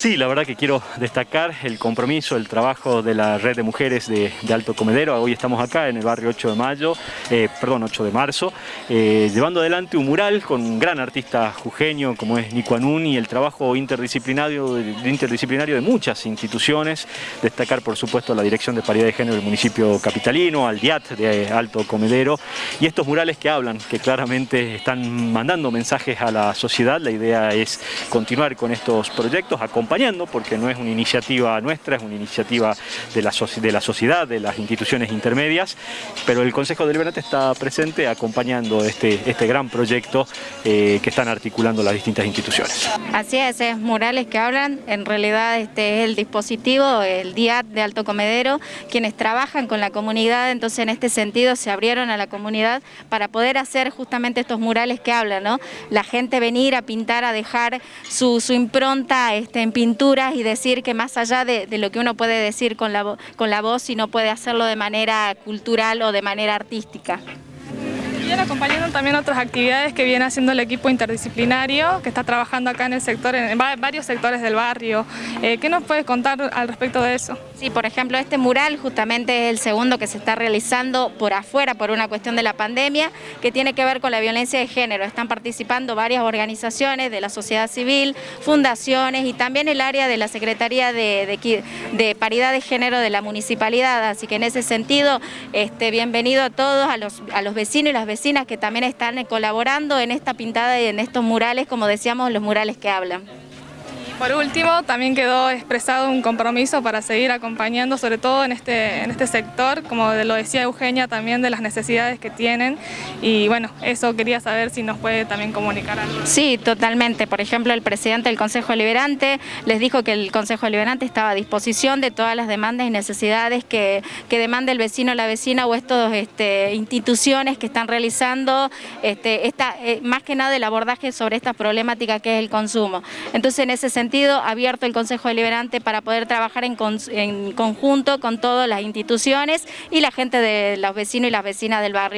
Sí, la verdad que quiero destacar el compromiso, el trabajo de la red de mujeres de, Alto Comedero. Hoy estamos acá en el barrio 8 de mayo, eh, perdón, 8 de marzo, eh, llevando adelante un mural con un gran artista jujeño como es Nico y el trabajo interdisciplinario, interdisciplinario de muchas instituciones. Destacar, por supuesto, la Dirección de Paridad de Género del municipio capitalino, al DIAT de Alto Comedero y estos murales que hablan, que claramente están mandando mensajes a la sociedad. La idea es continuar con estos proyectos, acompañar porque no es una iniciativa nuestra, es una iniciativa de la, de la sociedad, de las instituciones intermedias, pero el Consejo Deliberante está presente acompañando este, este gran proyecto eh, que están articulando las distintas instituciones. Así es, es murales que hablan, en realidad este es el dispositivo, el DIAT de Alto Comedero, quienes trabajan con la comunidad, entonces en este sentido se abrieron a la comunidad para poder hacer justamente estos murales que hablan, ¿no? La gente venir a pintar, a dejar su, su impronta este, en pinturas y decir que más allá de, lo que uno puede decir con la, con la voz, no puede hacerlo de manera cultural o de manera artística. Viene acompañando también otras actividades que viene haciendo el equipo interdisciplinario que está trabajando acá en el sector, en varios sectores del barrio. Eh, ¿Qué nos puedes contar al respecto de eso? Sí, por ejemplo, este mural justamente es el segundo que se está realizando por afuera por una cuestión de la pandemia que tiene que ver con la violencia de género. Están participando varias organizaciones de la sociedad civil, fundaciones y también el área de la Secretaría de, de, Paridad de Género de la Municipalidad. Así que en ese sentido, este, bienvenido a todos, a los, a los vecinos y las vecinas que también están colaborando en esta pintada y en estos murales, como decíamos, los murales que hablan. Por último, también quedó expresado un compromiso para seguir acompañando, sobre todo en este, en este sector, como lo decía Eugenia, también de las necesidades que tienen. Y bueno, eso quería saber si nos puede también comunicar algo. Sí, totalmente. Por ejemplo, el presidente del Consejo Liberante les dijo que el Consejo Liberante estaba a disposición de todas las demandas y necesidades que, que demande el vecino o la vecina o estas este, instituciones que están realizando este, eh, más que nada el abordaje sobre esta problemática que es el consumo. Entonces, en ese sentido, abierto el Consejo Deliberante para poder trabajar en, en conjunto con todas las instituciones y la gente de los vecinos y las vecinas del barrio.